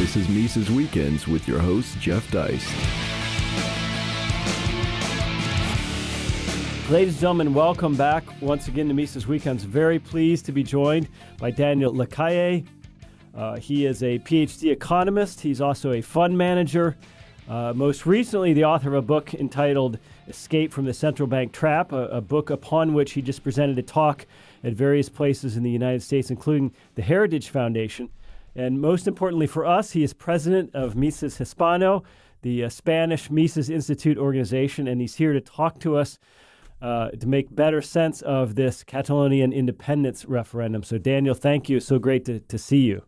This is Mises Weekends with your host, Jeff Deist. Ladies and gentlemen, welcome back once again to Mises Weekends. Very pleased to be joined by Daniel Lacalle. Uh, he is a PhD economist. He's also a fund manager. Uh, most recently, the author of a book entitled Escape from the Central Bank Trap, a, a, book upon which he just presented a talk at various places in the United States, including the Heritage Foundation. And most importantly for us, he is president of Mises Hispano, the uh, Spanish Mises Institute organization, and he's here to talk to us uh, to make better sense of this Catalonian independence referendum. So, Daniel, thank you. So great to, to see you.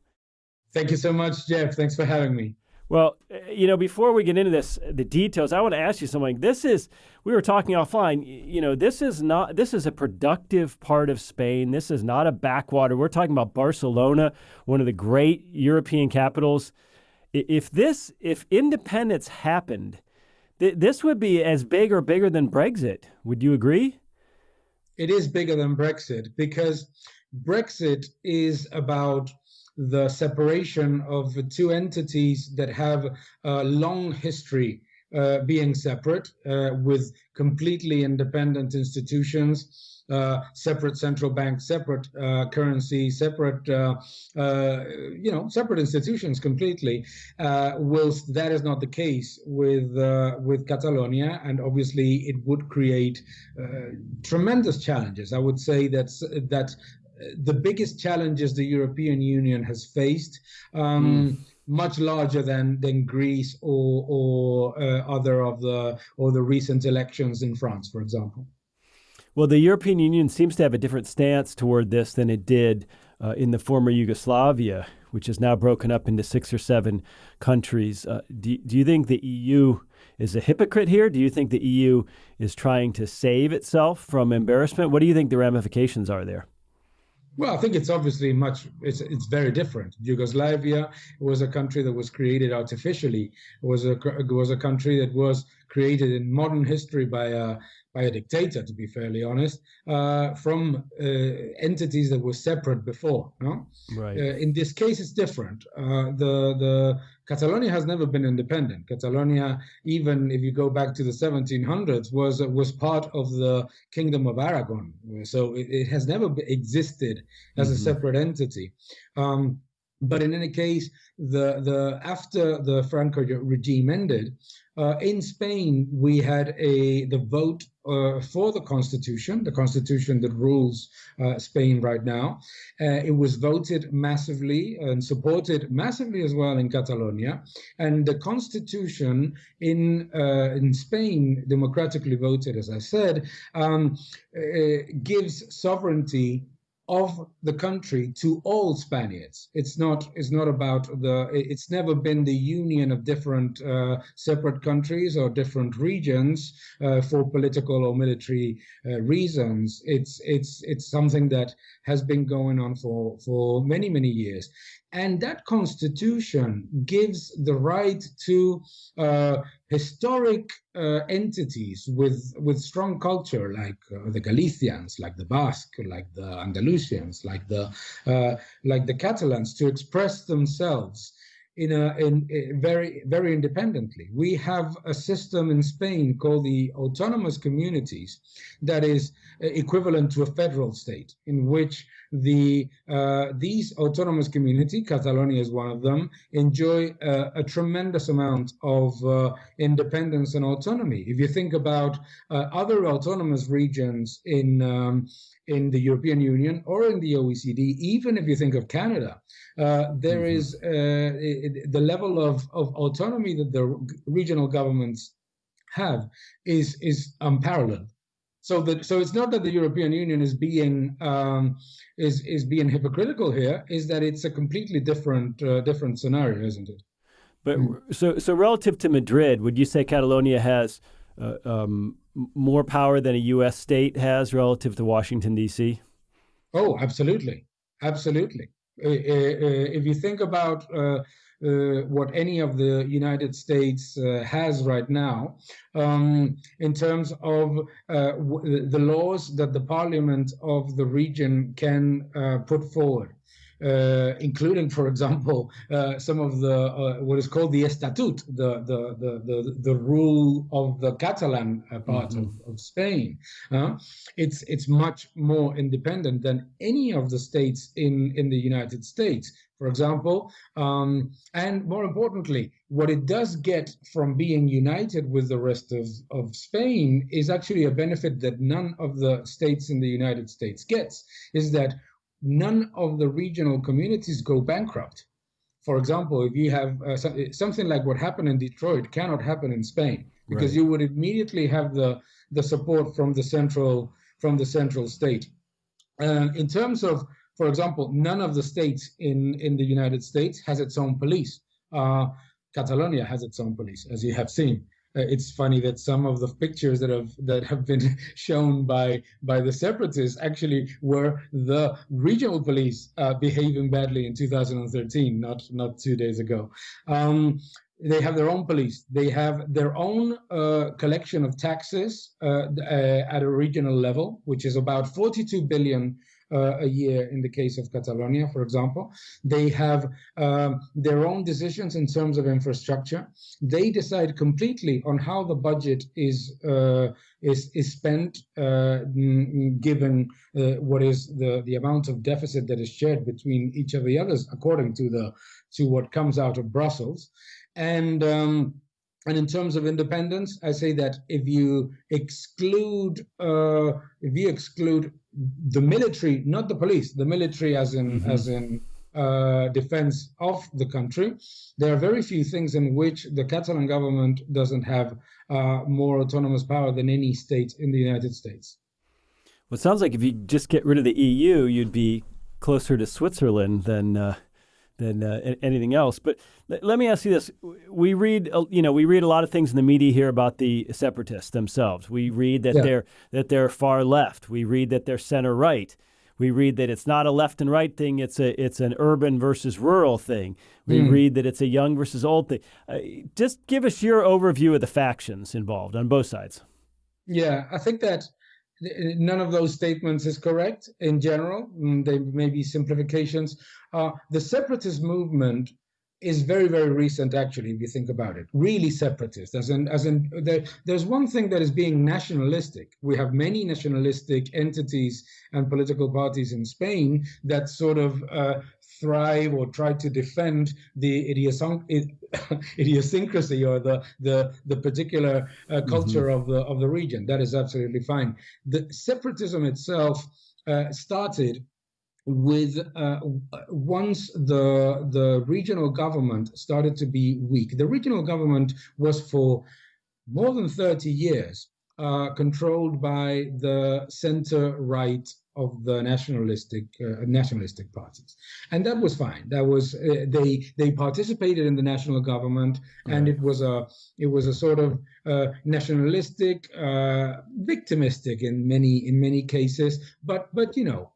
Thank you so much, Jeff. Thanks for having me. Well, uh, you know, before we get into this, the details, I want to ask you something. This is, we were talking offline, you know, this is not, this is a productive part of Spain. This is not a backwater. We're talking about Barcelona, one of the great European capitals. If this, if independence happened, th- this would be as big or bigger than Brexit. Would you agree? It is bigger than Brexit because Brexit is about the separation of two entities that have a long history uh, being separate uh, with completely independent institutions. Uh, separate central bank, separate uh, currency, separate, uh, uh, you know, separate institutions completely. whilst that is not the case with with Catalonia, and obviously it would create tremendous challenges. I would say that that the biggest challenges the European Union has faced. Um, mm. Much larger than than Greece or or uh, other of the or the recent elections in France, for example. Well, the European Union seems to have a different stance toward this than it did uh, in the former Yugoslavia, which is now broken up into six or seven countries. Uh, do, do you think the EU is a hypocrite here? Do you think the EU is trying to save itself from embarrassment? What do you think the ramifications are there? Well, I think it's obviously much. It's it's very different. Yugoslavia was a country that was created artificially. It was a was a country that was created in modern history by a by a dictator, to be fairly honest, uh, from uh, entities that were separate before. No? Right. Uh, in this case, it's different. Uh, the the Catalonia has never been independent. Catalonia, even if you go back to the 1700s, was was part of the Kingdom of Aragon. So it, it has never existed as mm-hmm. a separate entity. Um, but in any case, the the after the Franco regime ended, uh, in Spain we had a the vote uh, for the constitution, the constitution that rules uh, Spain right now. Uh, it was voted massively and supported massively as well in Catalonia, and the constitution in uh, in Spain, democratically voted, as I said, um, uh, gives sovereignty of the country to all Spaniards. It's not it's not about the it's never been the union of different uh, separate countries or different regions uh, for political or military uh, reasons. It's it's it's something that has been going on for for many many years. And that constitution gives the right to uh, historic uh, entities with, with strong culture, like uh, the Galicians, like the Basque, like the Andalusians, like the, uh, like the Catalans, to express themselves in a in, in, very very independently. We have a system in Spain called the autonomous communities that is uh, equivalent to a federal state, in which the uh, these autonomous community, Catalonia is one of them, enjoy uh, a tremendous amount of uh, independence and autonomy. If you think about uh, other autonomous regions in um, in the European Union or in the OECD, even if you think of Canada, uh, there mm-hmm. is uh, the level of, of autonomy that the regional governments have is is unparalleled. So that so it's not that the European Union is being um, is is being hypocritical here. Is that it's a completely different uh, different scenario, isn't it? But mm. so so relative to Madrid, would you say Catalonia has uh, um, more power than a U.S. state has relative to Washington D.C.? Oh, absolutely, absolutely. Uh, uh, uh if you think about uh, uh, what any of the United States uh, has right now um, in terms of uh, the laws that the parliament of the region can put forward. uh, including, for example, uh, some of the uh, what is called the Estatut, the the the the, the rule of the Catalan uh, part mm-hmm. of, of Spain. Uh, it's it's much more independent than any of the states in in the United States for example. Um, and more importantly, what it does get from being united with the rest of, of Spain is actually a benefit that none of the states in the United States gets, is that none of the regional communities go bankrupt. For example, if you have uh, something like what happened in Detroit cannot happen in Spain because right. you would immediately have the, the support from the central from the central state. Uh, in terms of for example, none of the states in, in the United States has its own police. Uh, Catalonia has its own police, as you have seen. Uh, it's funny that some of the pictures that have that have been shown by by the separatists actually were the regional police uh, behaving badly in 2013, not not two days ago. Um, they have their own police. They have their own uh, collection of taxes uh, uh, at a regional level, which is about 42 billion a year in the case of Catalonia, for example. They have um, their own decisions in terms of infrastructure. They decide completely on how the budget is uh, is is spent, uh, given uh, what is the the amount of deficit that is shared between each of the others, according to the to what comes out of Brussels, and. Um, and in terms of independence, I say that if you exclude uh, if you exclude the military, not the police, the military as in mm-hmm. as in uh, defense of the country, there are very few things in which the Catalan government doesn't have uh, more autonomous power than any state in the United States. Well, it sounds like if you just get rid of the EU, you'd be closer to Switzerland than uh, than uh, anything else. But let me ask you this: We read, uh, you know, we read a lot of things in the media here about the separatists themselves. We read that yeah. they're that they're far left. We read that they're center right. We read that it's not a left and right thing; it's a it's an urban versus rural thing. We mm. read that it's a young versus old thing. Uh, just give us your overview of the factions involved on both sides. Yeah, I think that none of those statements is correct in general. Mm, they may be simplifications. Uh, the separatist movement is very, very recent, actually, if you think about it. Really separatist, as in, as in there, there's one thing that is being nationalistic. We have many nationalistic entities and political parties in Spain that sort of uh, thrive or try to defend the idiosyncrasy or the the, the particular uh, mm-hmm. culture mm-hmm. of the of the region. That is absolutely fine. The separatism itself uh, started with uh, once the the regional government started to be weak. The regional government was for more than 30 years uh, controlled by the center right of the nationalistic uh, nationalistic parties, and that was fine. That was uh, they they participated in the national government, and it was a it was a sort of uh, nationalistic, uh, victimistic in many in many cases, but but you know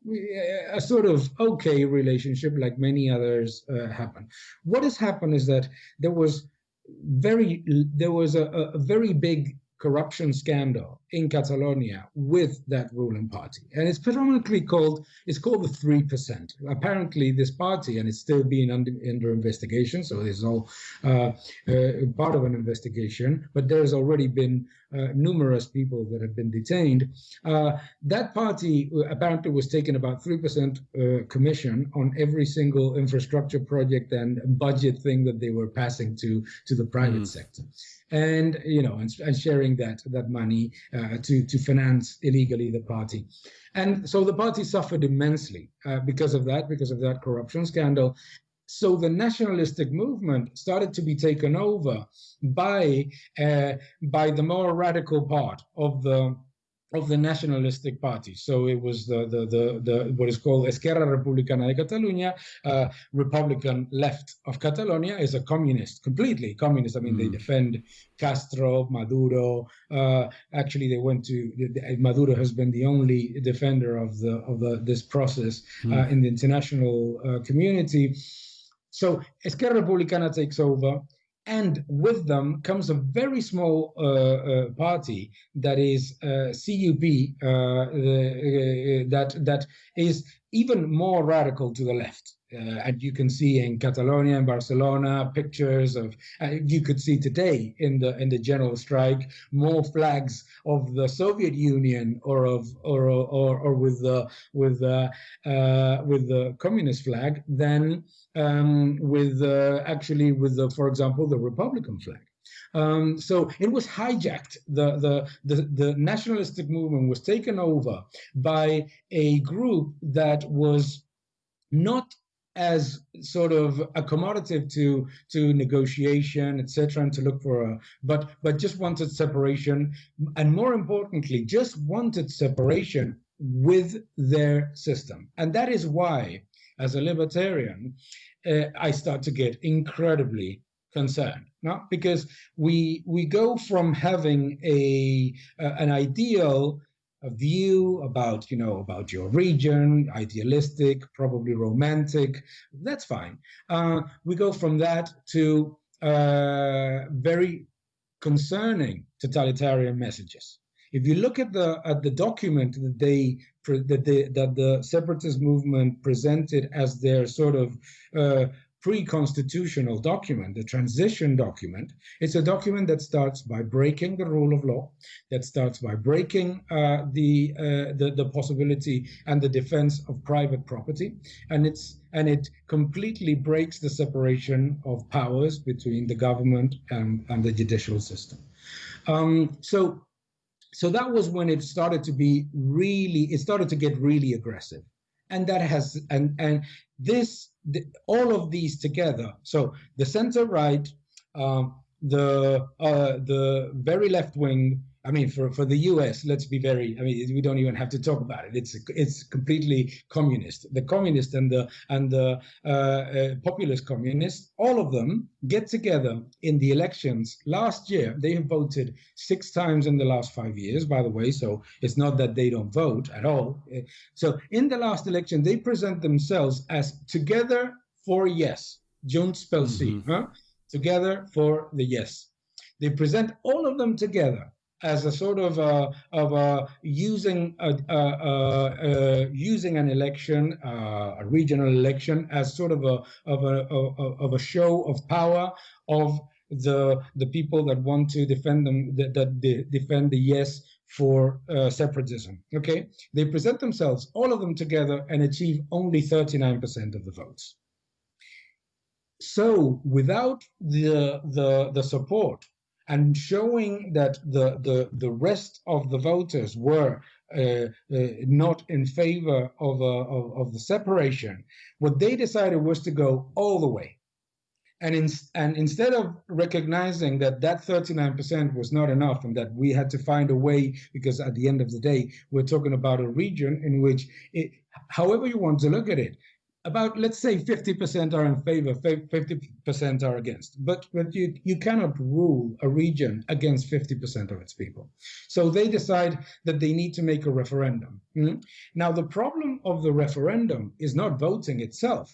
a sort of okay relationship like many others uh, happen. What has happened is that there was very there was a, a very big corruption scandal in Catalonia with that ruling party. And it's predominantly called, it's called the 3%. Apparently this party, and it's still being under, under investigation, so it's all uh, uh, part of an investigation, but there's already been numerous people that have been detained. Uh, that party uh, apparently was taking about 3% uh, commission on every single infrastructure project and budget thing that they were passing to, to the private mm. sector and you know and, and sharing that that money uh, to to finance illegally the party and so the party suffered immensely uh, because of that because of that corruption scandal so the nationalistic movement started to be taken over by uh, by the more radical part of the of the nationalistic party. So it was the the the, the what is called Esquerra Republicana de Catalunya, uh, Republican left of Catalonia, is a communist, completely communist. I mean, mm. they defend Castro, Maduro. Uh, actually, they went to Maduro has been the only defender of the of the this process mm. uh, in the international uh, community. So Esquerra Republicana takes over and with them comes a very small uh, uh, party that is uh, CUP, uh, the, uh, that that is even more radical to the left. Uh, and you can see in Catalonia and Barcelona pictures of. Uh, you could see today in the in the general strike more flags of the Soviet Union or of or or, or with the with the uh, with the communist flag than um, with actually with the, for example, the Republican flag. Um, so it was hijacked. The, the, the, the, nationalistic movement was taken over by a group that was not as sort of accommodative to to negotiation etc and to look for a but but just wanted separation and more importantly just wanted separation with their system and that is why as a libertarian uh, i start to get incredibly concerned no? because we we go from having a uh, an ideal a view about you know about your region idealistic probably romantic. That's fine. Uh, we go from that to uh, very concerning totalitarian messages. If you look at the at the document that they that the that the separatist movement presented as their sort of uh, pre-constitutional document, the transition document. It's a document that starts by breaking the rule of law, that starts by breaking uh, the, uh, the, the possibility and the defense of private property, and it's and it completely breaks the separation of powers between the government and, and the judicial system. Um, so so that was when it started to be really it started to get really aggressive and that has and and this the, all of these together. So the center right, um, the uh, the very left wing. I mean, for, for the U.S., let's be very. I mean, we don't even have to talk about it. It's it's completely communist. The communist and the and the uh, uh, populist communists, all of them get together in the elections last year. They have voted six times in the last five years, by the way. So it's not that they don't vote at all. So in the last election, they present themselves as together for yes. Junts pel sí. Mm-hmm. Huh? Together for the yes. They present all of them together as a sort of a, of a using a, a, a, using an election, uh, a regional election, as sort of a of a of a show of power of the the people that want to defend them that, that defend the yes for uh, separatism. Okay, they present themselves all of them together and achieve only 39% of the votes. So without the the the support and showing that the, the, the rest of the voters were uh, uh, not in favor of, uh, of, of, the separation, what they decided was to go all the way. And, in, and instead of recognizing that that 39% was not enough and that we had to find a way, because at the end of the day, we're talking about a region in which, it, however you want to look at it, about let's say 50% are in favor 50% are against. But but you you cannot rule a region against 50% of its people. So they decide that they need to make a referendum. Mm-hmm. now the problem of the referendum is not voting itself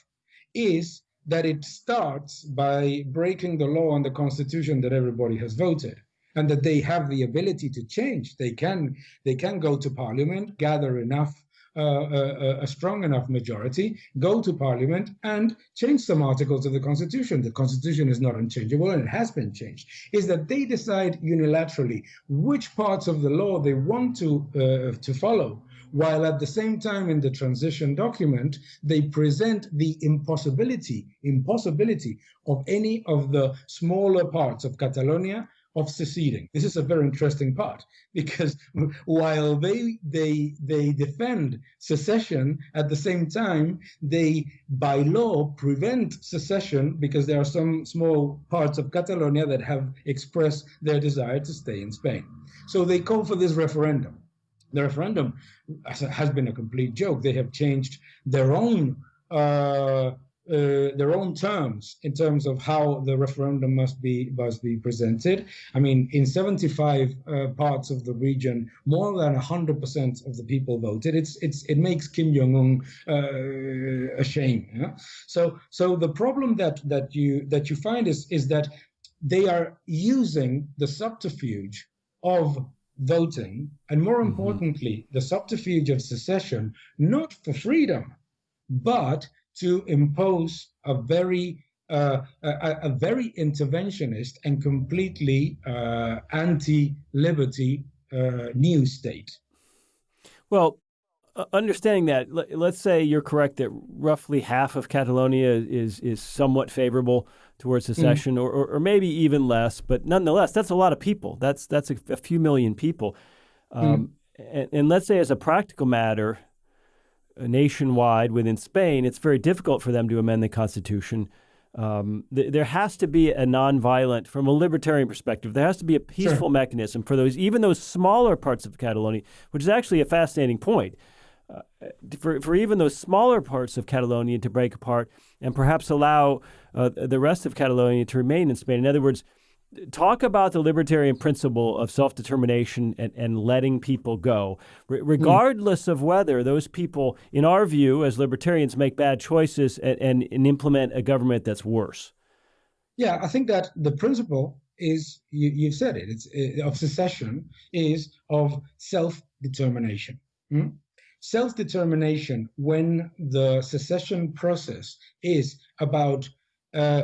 is that it starts by breaking the law and the constitution that everybody has voted and that they have the ability to change. They can they can go to parliament gather enough a, a, strong enough majority, go to parliament and change some articles of the constitution. The constitution is not unchangeable and it has been changed. Is that they decide unilaterally which parts of the law they want to uh, to follow while at the same time in the transition document they present the impossibility impossibility of any of the smaller parts of catalonia of seceding. This is a very interesting part because while they they they defend secession, at the same time they by law prevent secession because there are some small parts of Catalonia that have expressed their desire to stay in Spain. So they call for this referendum. The referendum has been a complete joke. They have changed their own uh, uh, their own terms in terms of how the referendum must be must be presented. I mean, in 75 uh, parts of the region, more than 100% of the people voted. It's it's it makes Kim Jong Un uh, ashamed. Yeah? So so the problem that that you that you find is is that they are using the subterfuge of voting, and more mm-hmm. importantly, the subterfuge of secession, not for freedom but to impose a very uh, a, a, very interventionist and completely uh, anti-liberty uh, new state. Well, understanding that, let's say you're correct that roughly half of Catalonia is is somewhat favorable towards mm. secession, mm. or, or, or, maybe even less. But nonetheless, that's a lot of people. That's that's a, a few million people. Mm. Um, mm. and, and, let's say, as a practical matter, nationwide within Spain, it's very difficult for them to amend the constitution. Um, th- there has to be a nonviolent, from a libertarian perspective, there has to be a peaceful sure. mechanism for those, even those smaller parts of Catalonia, which is actually a fascinating point. Uh, for, for even those smaller parts of Catalonia to break apart and perhaps allow uh, the rest of Catalonia to remain in Spain. In other words, talk about the libertarian principle of self determination and, and letting people go, R- regardless mm. of whether those people, in our view, as libertarians, make bad choices and, and, and, implement a government that's worse. Yeah, I think that the principle is you, have said it. It's uh, of secession is of self determination. Mm? Self determination when the secession process is about uh,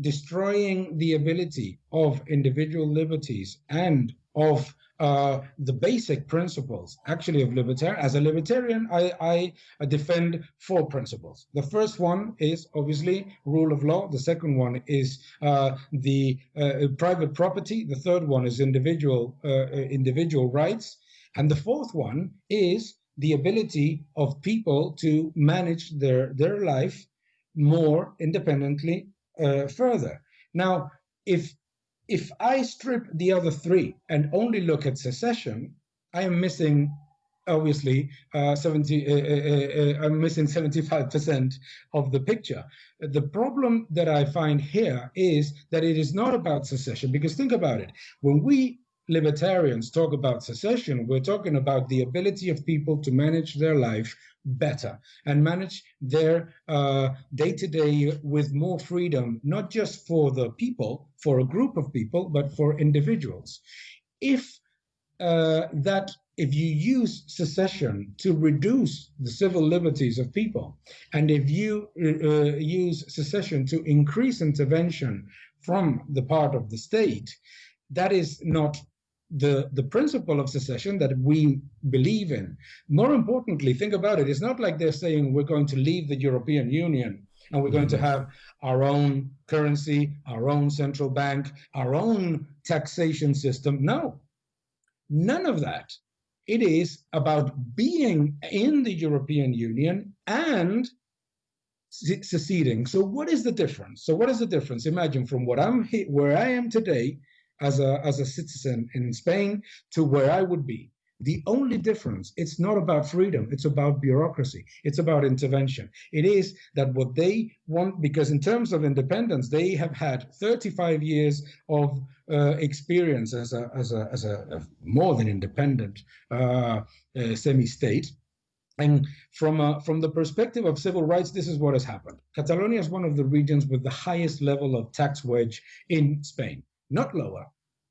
destroying the ability of individual liberties and of uh, the basic principles actually of libertarian as a libertarian I, I defend four principles. The first one is obviously rule of law. The second one is uh, the uh, private property. The third one is individual uh, uh, individual rights. And the fourth one is the ability of people to manage their their life more independently uh, further. Now, if if I strip the other three and only look at secession, I am missing obviously uh, 70 uh, uh, uh i'm missing 75% of the picture the problem that i find here is that it is not about secession because think about it when we libertarians talk about secession we're talking about the ability of people to manage their life better and manage their day to day with more freedom, not just for the people, for a group of people, but for individuals. If uh, that if you use secession to reduce the civil liberties of people, and if you uh, use secession to increase intervention from the part of the state, that is not the, the principle of secession that we believe in. More importantly, think about it. It's not like they're saying we're going to leave the European Union and we're going to mm-hmm. have our own currency, our own central bank, our own taxation system. No, none of that. It is about being in the European Union and seceding. So, what is the difference? So, what is the difference? Imagine from what I'm where I am today as a, as a citizen in Spain to where I would be. The only difference, it's not about freedom, it's about bureaucracy, it's about intervention. It is that what they want, because in terms of independence, they have had 35 years of uh, experience as a, as a, as a, more than independent uh, uh, semi-state. And from, a, from the perspective of civil rights, this is what has happened. Catalonia is one of the regions with the highest level of tax wedge in Spain not lower,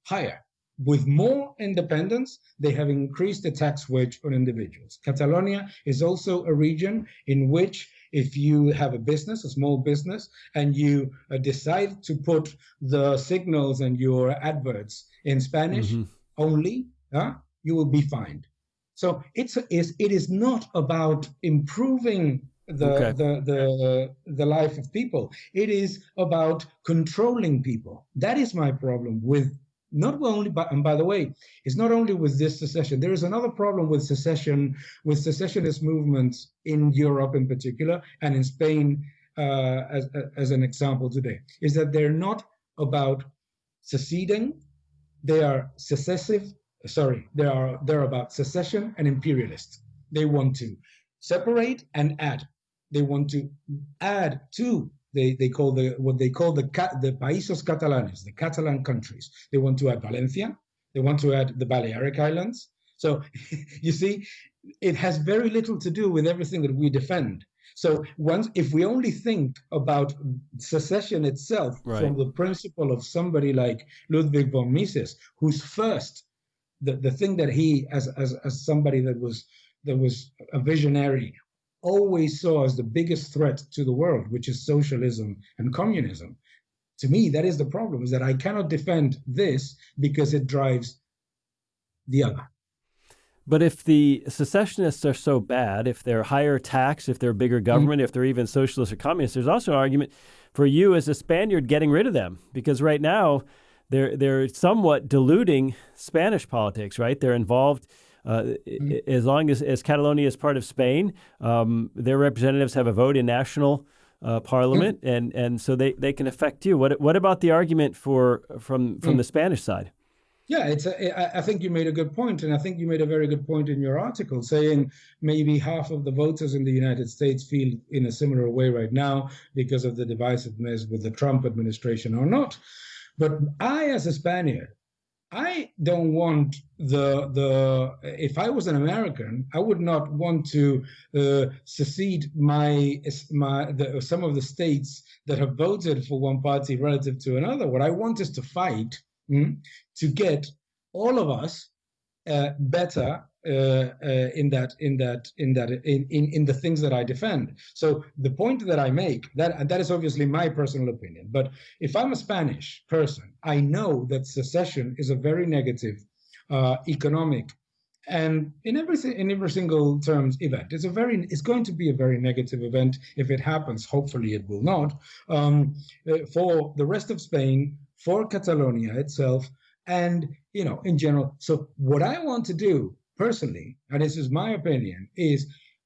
higher. With more independence, they have increased the tax wedge on individuals. Catalonia is also a region in which if you have a business, a small business, and you uh, decide to put the signals and your adverts in Spanish mm-hmm. only, uh, you will be fined. So it's, it's it is not about improving the, okay. the the the life of people. It is about controlling people. That is my problem with not only but and by the way, it's not only with this secession. There is another problem with secession, with secessionist movements in Europe in particular, and in Spain uh, as as an example today, is that they're not about seceding. They are secessive. Sorry, they are they're about secession and imperialists. They want to separate and add they want to add to they, they call the what they call the the países catalanes, the Catalan countries. They want to add Valencia. They want to add the Balearic Islands. So you see, it has very little to do with everything that we defend. So once, if we only think about secession itself right. from the principle of somebody like Ludwig von Mises, who's first the, the thing that he, as, as as somebody that was that was a visionary always saw as the biggest threat to the world, which is socialism and communism. To me, that is the problem, is that I cannot defend this because it drives the other. But if the secessionists are so bad, if they're higher tax, if they're bigger mm-hmm. government, mm-hmm. if they're even socialist or communist, there's also an argument for you as a Spaniard getting rid of them because right now they're they're somewhat diluting Spanish politics. Right? They're involved. Uh, mm-hmm. As long as, as Catalonia is part of Spain, um, their representatives have a vote in national uh, parliament, mm-hmm. and, and so they, they can affect you. What what about the argument for from from mm. the Spanish side? Yeah, it's. A, I think you made a good point, and I think you made a very good point in your article, saying maybe half of the voters in the United States feel in a similar way right now because of the divisiveness with the Trump administration or not. But I, as a Spaniard, I don't want the the. If I was an American, I would not want to uh, secede my my the, some of the states that have voted for one party relative to another. What I want is to fight mm, to get all of us uh, better in that in that in that in, in in the things that I defend. So the point that I make that that is obviously my personal opinion. But if I'm a Spanish person, I know that secession is a very negative uh, economic and in every in every single terms event it's a very it's going to be a very negative event if it happens hopefully it will not um, uh, for the rest of spain for Catalonia itself, and you know, in general. So what I want to do personally, and this is my opinion, is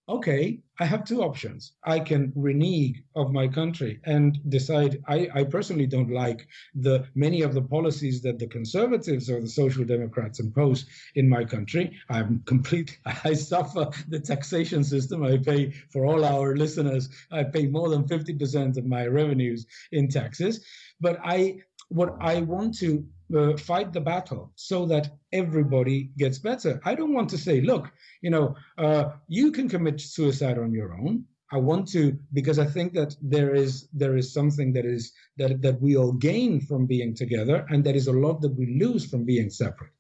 okay, I have two options. I can renege of my country and decide I, I, personally don't like the many of the policies that the conservatives or the social democrats impose in my country. I'm complete I suffer the taxation system. I pay for all our listeners, I pay more than 50% of my revenues in taxes. But I what I want to uh, fight the battle so that everybody gets better. I don't want to say, look, you know, uh, you can commit suicide on your own. I want to because I think that there is there is something that is that that we all gain from being together, and there is a lot that we lose from being separate.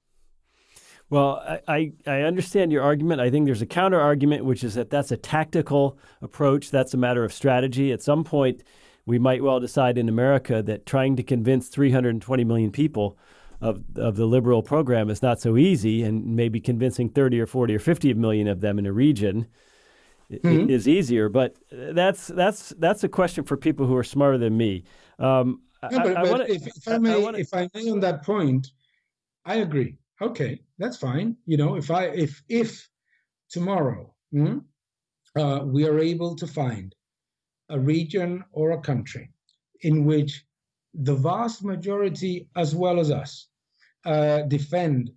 Well, I, I understand your argument. I think there's a counter argument, which is that that's a tactical approach. That's a matter of strategy. At some point, we might well decide in America that trying to convince 320 million people of, of the liberal program is not so easy, and maybe convincing 30 or 40 or 50 million of them in a region mm-hmm. is easier. But that's that's that's a question for people who are smarter than me. Um, no, but, I, I wanna, if, if, I may, I wanna, if I may on that point, I agree. Okay, that's fine. You know, if I if if tomorrow hmm, uh, we are able to find a region or a country in which the vast majority, as well as us, uh, defend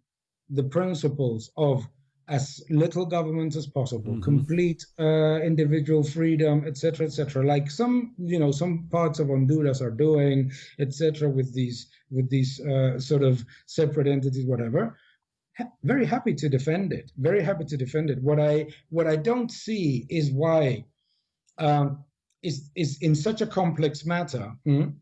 the principles of as little government as possible, mm-hmm. complete uh, individual freedom, etc., etc. Like some, you know, some parts of Honduras are doing, etc., with these with these uh, sort of separate entities, whatever. Ha- very happy to defend it. Very happy to defend it. What I what I don't see is why um, is, is in such a complex matter, mm,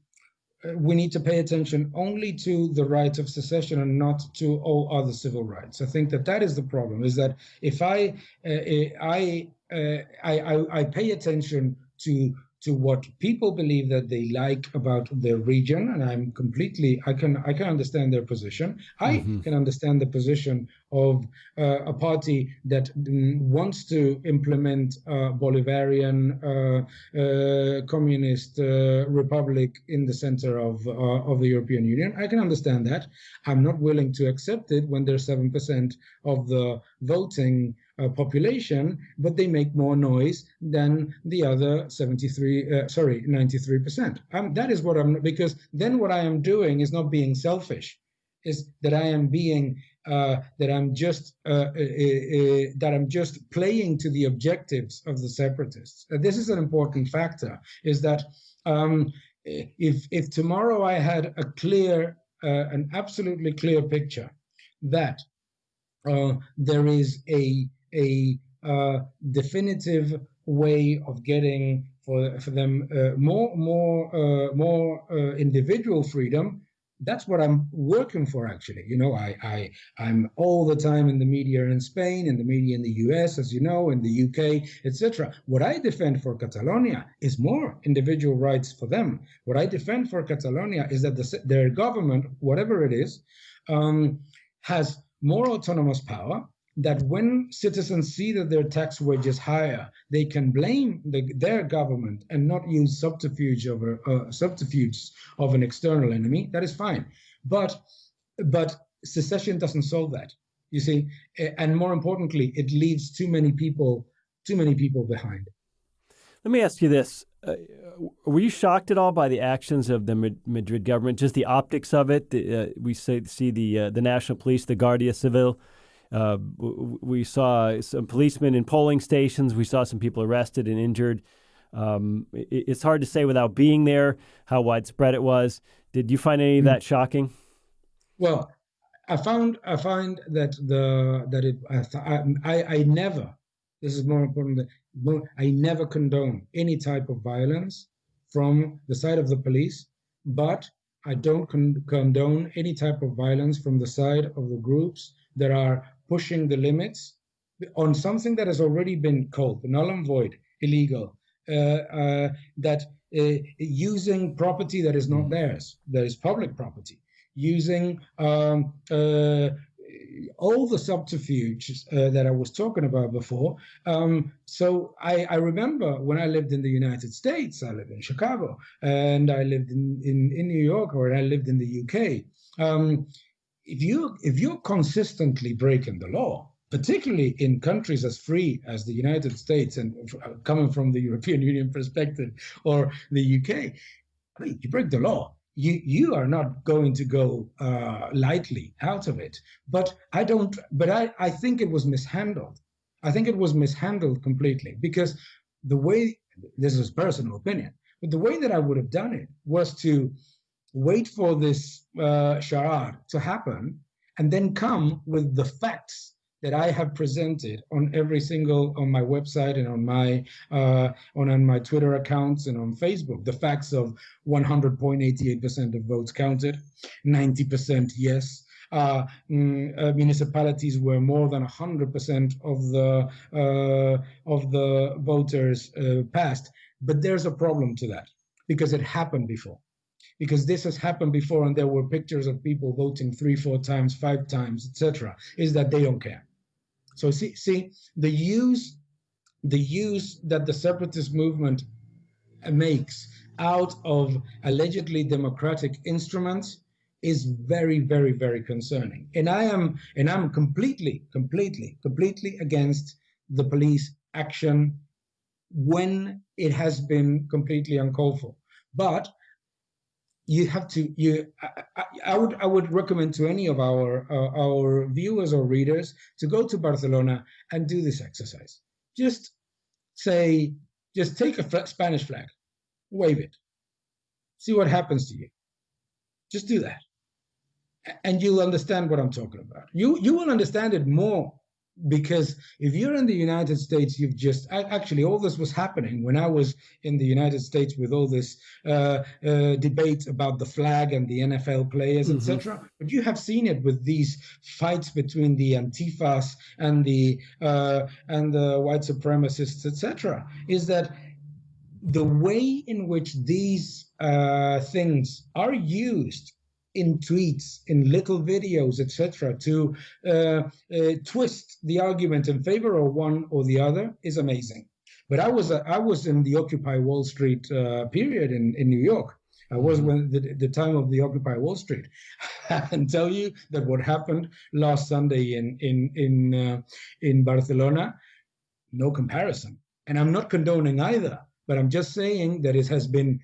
we need to pay attention only to the right of secession and not to all other civil rights. I think that that is the problem. Is that if I uh, I, uh, I I pay attention to to what people believe that they like about their region and i'm completely i can i can understand their position i mm-hmm. can understand the position of uh, a party that wants to implement a bolivarian uh, uh, communist uh, republic in the center of uh, of the european union. I can understand that. I'm not willing to accept it when there's 7% of the voting uh, population, but they make more noise than the other 73, uh, sorry, 93%. Um, that is what I'm, because then what I am doing is not being selfish, is that I am being, uh, that I'm just, uh, uh, uh, that I'm just playing to the objectives of the separatists. this is an important factor, is that um, if, if tomorrow I had a clear, an absolutely clear picture that there is a a uh, definitive way of getting for for them uh, more more uh, more uh, individual freedom, that's what I'm working for. Actually, you know, I I I'm all the time in the media in Spain, in the media in the U.S., as you know, in the UK, etc. What I defend for Catalonia is more individual rights for them. What I defend for Catalonia is that the, their government, whatever it is, um, has more autonomous power that when citizens see that their tax wedge is higher, they can blame the, their government and not use subterfuge of a, uh, subterfuge of an external enemy. That is fine, but but secession doesn't solve that. You see, and more importantly, it leaves too many people too many people behind. Let me ask you this: uh, Were you shocked at all by the actions of the Madrid government? Just the optics of it. Uh, we say, see the uh, the national police, the Guardia Civil uh, we saw some policemen in polling stations. We saw some people arrested and injured. Um, it, it's hard to say without being there how widespread it was. Did you find any of that shocking? Well, I found I find that the that it I I, I never. This is more important. Than, I never condone any type of violence from the side of the police, but I don't con- condone any type of violence from the side of the groups that are pushing the limits on something that has already been called null and void, illegal, uh, uh, that uh, using property that is not theirs, that is public property, using um, uh, all the subterfuges uh, that I was talking about before. Um, so I, I, remember when I lived in the United States, I lived in Chicago, and I lived in, in, in New York, or I lived in the UK. Um, if you if you're consistently breaking the law, particularly in countries as free as the United States and uh, coming from the European Union perspective or the UK, I mean, you break the law. You you are not going to go uh, lightly out of it. But I don't. But I I think it was mishandled. I think it was mishandled completely because the way this is personal opinion, but the way that I would have done it was to wait for this uh, charade to happen, and then come with the facts that I have presented on every single on my website and on my uh, on, on my Twitter accounts and on Facebook. The facts of 100.88% of votes counted, 90% yes. Uh, mm, uh, municipalities where more than 100% of the uh, of the voters uh, passed, but there's a problem to that because it happened before because this has happened before and there were pictures of people voting three, four times, five times, etc., is that they don't care. So see, see the use, the use that the separatist movement makes out of allegedly democratic instruments is very, very, very concerning. And I am, and I'm completely, completely, completely against the police action when it has been completely uncalled for. But you have to you I, I, would i would recommend to any of our uh, our viewers or readers to go to barcelona and do this exercise. Just say just take a spanish flag wave it. See what happens to you. Just do that. And you'll understand what i'm talking about. You you will understand it more because if you're in the United States, you've just actually all this was happening when I was in the United States with all this uh, uh, debate about the flag and the NFL players, mm-hmm. etc. But you have seen it with these fights between the Antifas and the uh, and the white supremacists, etc. Is that the way in which these uh, things are used in tweets, in little videos, etc., to uh, uh, twist the argument in favor of one or the other is amazing. But I was uh, I was in the Occupy Wall Street uh, period in, in New York. I was mm-hmm. when the, the time of the Occupy Wall Street. I can tell you that what happened last Sunday in in in uh, in Barcelona, no comparison. And I'm not condoning either, but I'm just saying that it has been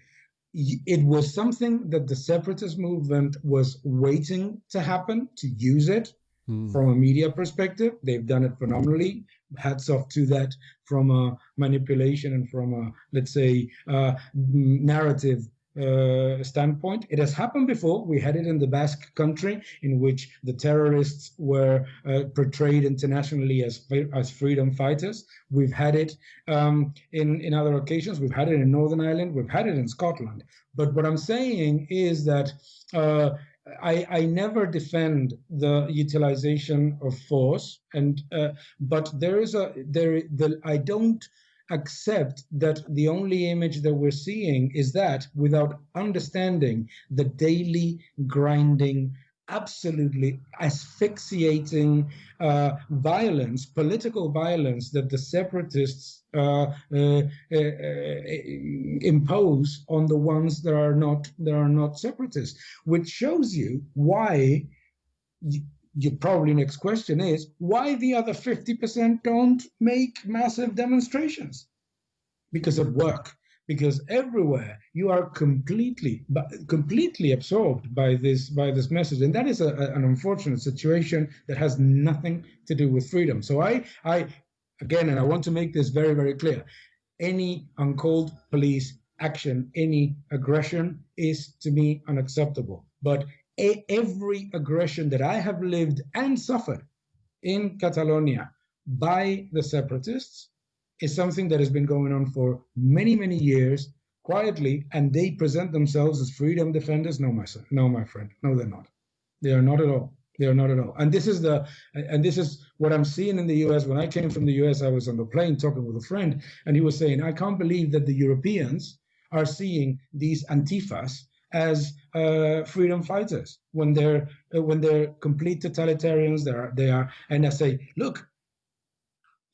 it was something that the separatist movement was waiting to happen to use it mm. from a media perspective. They've done it phenomenally. Hats off to that from a manipulation and from a, let's say, uh, narrative uh, standpoint. It has happened before. We had it in the Basque country, in which the terrorists were uh, portrayed internationally as as freedom fighters. We've had it um, in in other occasions. We've had it in Northern Ireland. We've had it in Scotland. But what I'm saying is that. Uh, I, I never defend the utilization of force, and uh, but there is a there the I don't accept that the only image that we're seeing is that without understanding the daily grinding absolutely asphyxiating uh, violence, political violence that the separatists uh, uh, uh, uh impose on the ones that are not that are not separatists, which shows you why. You, your probably next question is why the other 50% don't make massive demonstrations? Because of work. Because everywhere you are completely completely absorbed by this by this message. And that is a, an unfortunate situation that has nothing to do with freedom. So i i again and i want to make this very very clear any uncalled police action any aggression is to me unacceptable. But every aggression that i have lived and suffered in catalonia by the separatists is something that has been going on for many, many years quietly, and they present themselves as freedom defenders. No, my son, no, my friend, no, they're not. They are not at all. They are not at all. And this is the, and this is what I'm seeing in the U.S. When I came from the U.S., I was on the plane talking with a friend, and he was saying, "I can't believe that the Europeans are seeing these antifas as uh, freedom fighters when they're uh, when they're complete totalitarians. They are they are." And I say, "Look,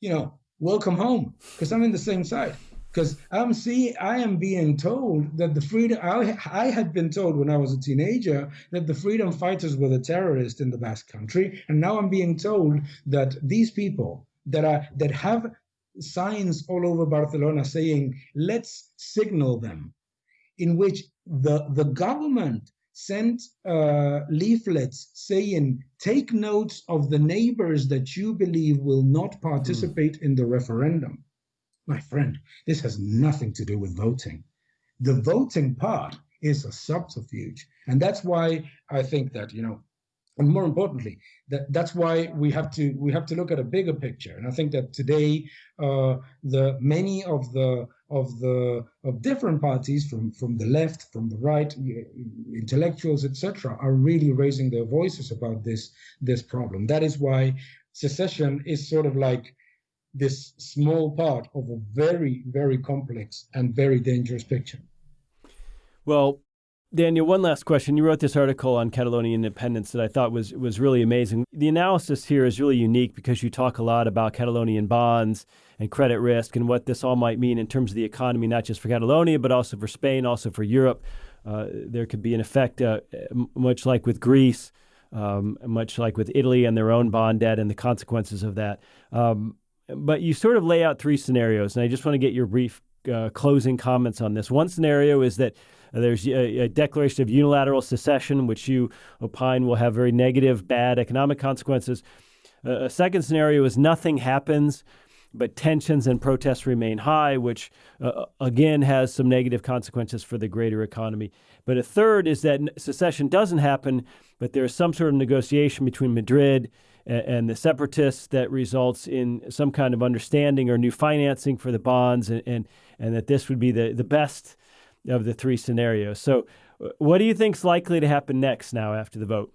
you know, welcome home because I'm in the same side. Because I'm see, I am being told that the freedom I, I had been told when I was a teenager that the freedom fighters were the terrorists in the Basque Country, and now I'm being told that these people that are that have signs all over Barcelona saying let's signal them, in which the the government sent uh, leaflets saying, take notes of the neighbors that you believe will not participate mm. in the referendum. My friend, this has nothing to do with voting. The voting part is a subterfuge. And that's why I think that, you know, and more importantly, that that's why we have to we have to look at a bigger picture. And I think that today, uh, the many of the of the of different parties from from the left, from the right, intellectuals, etc., are really raising their voices about this this problem. That is why secession is sort of like this small part of a very very complex and very dangerous picture. Well, Daniel, one last question. You wrote this article on Catalonian independence that I thought was was really amazing. The analysis here is really unique because you talk a lot about Catalonian bonds and credit risk and what this all might mean in terms of the economy, not just for Catalonia but also for Spain, also for Europe. Uh, there could be an effect, uh, much like with Greece, um, much like with Italy and their own bond debt and the consequences of that. Um, but you sort of lay out three scenarios, and I just want to get your brief uh, closing comments on this. One scenario is that there's a, a, declaration of unilateral secession, which you opine will have very negative, bad economic consequences. Uh, a second scenario is nothing happens, but tensions and protests remain high, which uh, again has some negative consequences for the greater economy. But a third is that secession doesn't happen, but there's some sort of negotiation between Madrid and, and the separatists that results in some kind of understanding or new financing for the bonds, and, and, and that this would be the, the best of the three scenarios. So, what do you think is likely to happen next now after the vote?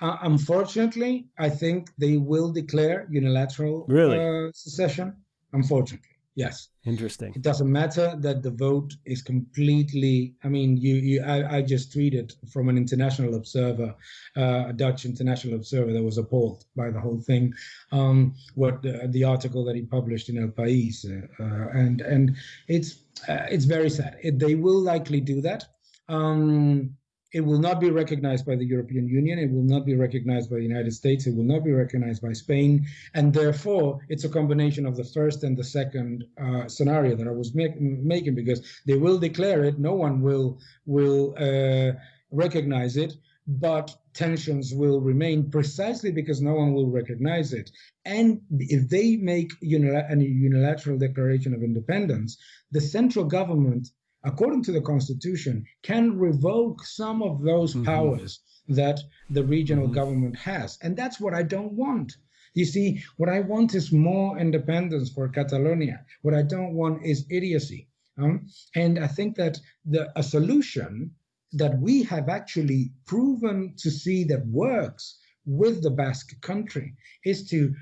Uh, unfortunately, I think they will declare unilateral really? uh, secession. Unfortunately, yes. Interesting. It doesn't matter that the vote is completely. I mean, you, you I, I just tweeted from an international observer, uh, a Dutch international observer that was appalled by the whole thing. Um, what the, the, article that he published in El País, uh, uh, and and it's uh, it's very sad. It, they will likely do that. Um, it will not be recognized by the European Union. It will not be recognized by the United States. It will not be recognized by Spain. And therefore, it's a combination of the first and the second uh, scenario that I was make, making because they will declare it. No one will will uh, recognize it, but tensions will remain precisely because no one will recognize it. And if they make a unilateral declaration of independence, the central government according to the Constitution, can revoke some of those mm-hmm. powers that the regional mm-hmm. government has. And that's what I don't want. You see, what I want is more independence for Catalonia. What I don't want is idiocy. Um, and I think that the a solution that we have actually proven to see that works with the Basque country is to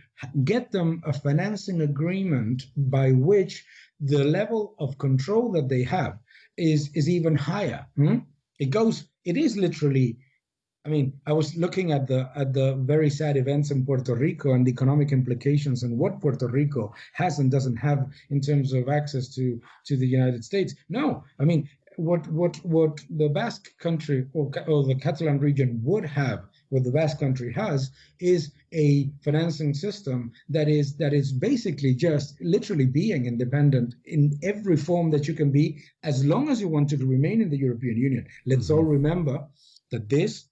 get them a financing agreement by which the level of control that they have is is even higher. Hmm? It goes. It is literally. I mean, I was looking at the at the very sad events in Puerto Rico and the economic implications and what Puerto Rico has and doesn't have in terms of access to to the United States. No, I mean, what what what the Basque country or, or the Catalan region would have, what the Basque country has, is a financing system that is that is basically just literally being independent in every form that you can be, as long as you want to remain in the European Union. Let's mm-hmm. all remember that this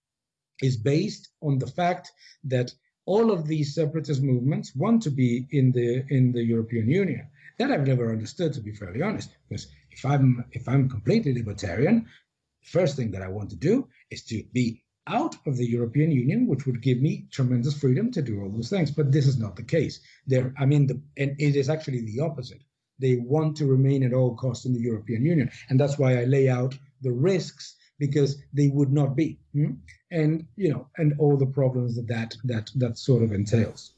is based on the fact that all of these separatist movements want to be in the in the European Union. That I've never understood, to be fairly honest, because if I'm if I'm completely libertarian, first thing that I want to do is to be out of the European Union, which would give me tremendous freedom to do all those things. But this is not the case. There, I mean, the, and it is actually the opposite. They want to remain at all costs in the European Union, and that's why I lay out the risks because they would not be, hmm? and you know, and all the problems that that that, that sort of entails.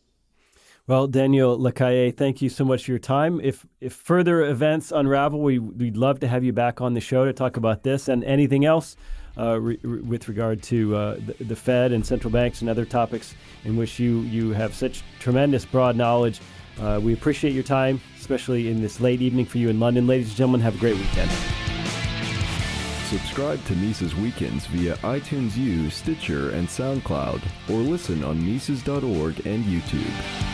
Well, Daniel Lacalle, thank you so much for your time. If if further events unravel, we, we'd love to have you back on the show to talk about this and anything else re, re, with regard to uh, the, the, Fed and central banks and other topics in which you, you have such tremendous broad knowledge. Uh, we appreciate your time, especially in this late evening for you in London. Ladies and gentlemen, have a great weekend. Subscribe to Mises Weekends via iTunes U, Stitcher, and SoundCloud, or listen on Mises.org and YouTube.